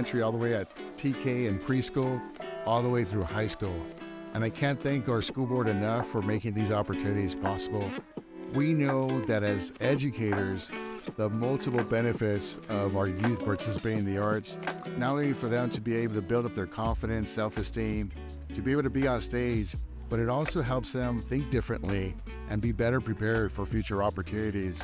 elementary all the way at TK and preschool, all the way through high school. And I can't thank our school board enough for making these opportunities possible. We know that as educators, the multiple benefits of our youth participating in the arts, not only for them to be able to build up their confidence, self esteem, to be able to be on stage, but it also helps them think differently and be better prepared for future opportunities.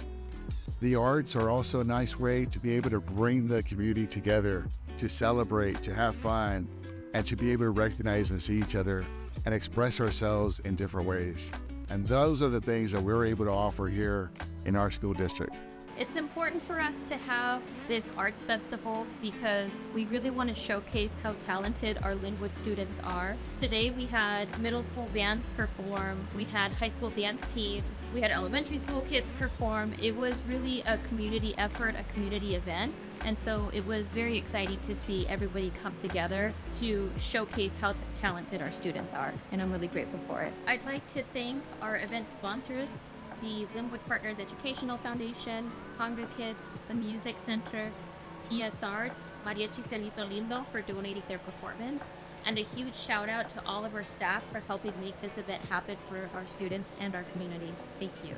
The arts are also a nice way to be able to bring the community together, to celebrate, to have fun, and to be able to recognize and see each other and express ourselves in different ways. And those are the things that we're able to offer here in our school district. It's important for us to have this arts festival because we really want to showcase how talented our Lynwood students are. Today we had middle school bands perform, we had high school dance teams, we had elementary school kids perform. It was really a community effort, a community event. And so it was very exciting to see everybody come together to showcase how talented our students are. And I'm really grateful for it. I'd like to thank our event sponsors, the Lynwood Partners Educational Foundation, Congress Kids, the Music Center, PS Arts, Mariachi Cielito Lindo for donating their performance, and a huge shout out to all of our staff for helping make this event happen for our students and our community. Thank you.